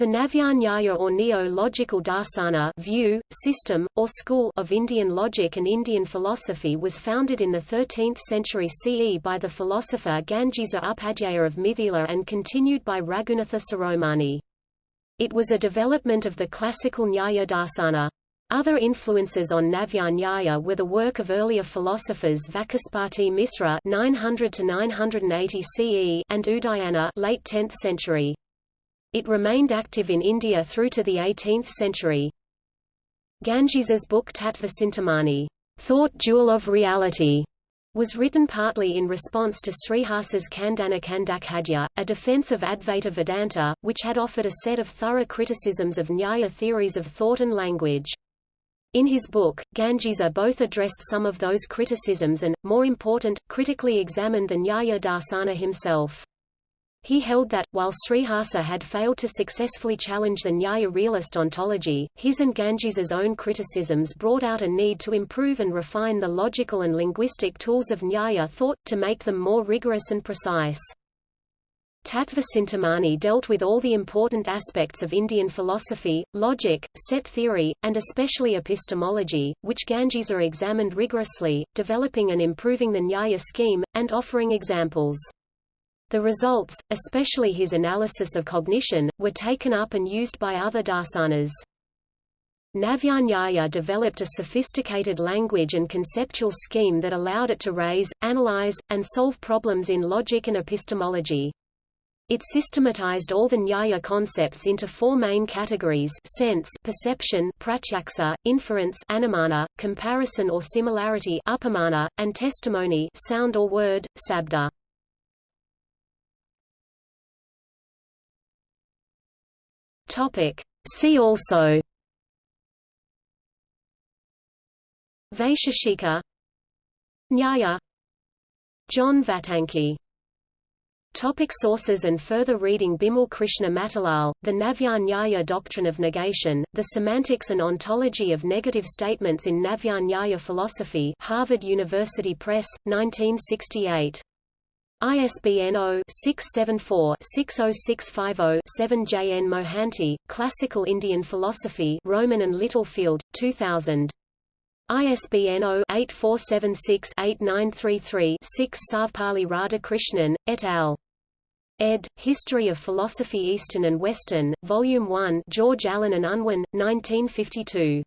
The Navya or Neo-Logical Darsana view, system, or school of Indian logic and Indian philosophy was founded in the 13th century CE by the philosopher Gangesa Upadhyaya of Mithila and continued by Raghunatha Shiromani. It was a development of the classical Nyaya Darsana. Other influences on Navya were the work of earlier philosophers Vachaspati Misra 900 980 CE and Udayana late 10th century. It remained active in India through to the 18th century. Gangesa's book Tattva Thought Jewel of Reality, was written partly in response to Sriharsa's Khandana Khandakhadya, a defense of Advaita Vedanta, which had offered a set of thorough criticisms of Nyaya theories of thought and language. In his book, Gangesa both addressed some of those criticisms and, more important, critically examined the Nyaya Darsana himself. He held that, while Sriharsa had failed to successfully challenge the Nyaya realist ontology, his and Gangesa's own criticisms brought out a need to improve and refine the logical and linguistic tools of Nyaya thought, to make them more rigorous and precise. Tattva dealt with all the important aspects of Indian philosophy, logic, set theory, and especially epistemology, which Gangesa examined rigorously, developing and improving the Nyaya scheme, and offering examples. The results, especially his analysis of cognition, were taken up and used by other darsanas. Navyanyaya developed a sophisticated language and conceptual scheme that allowed it to raise, analyze, and solve problems in logic and epistemology. It systematized all the Nyaya concepts into four main categories sense perception pratyaksa, inference anumana, comparison or similarity upamana, and testimony sound or word, sabda. Topic. See also Vaisheshika Nyaya John Vattanky Topic sources and further reading Bimal Krishna Matilal, The Navya Nyaya Doctrine of Negation, The Semantics and Ontology of Negative Statements in Navya Nyaya Philosophy Harvard University Press, 1968. ISBN 0-674-60650-7 J. N. Mohanty, Classical Indian Philosophy Rowman and Littlefield, 2000. ISBN 0-8476-8933-6 Sarvepalli Radhakrishnan, et al. ed. History of Philosophy Eastern and Western, Volume 1 George Allen and Unwin, 1952.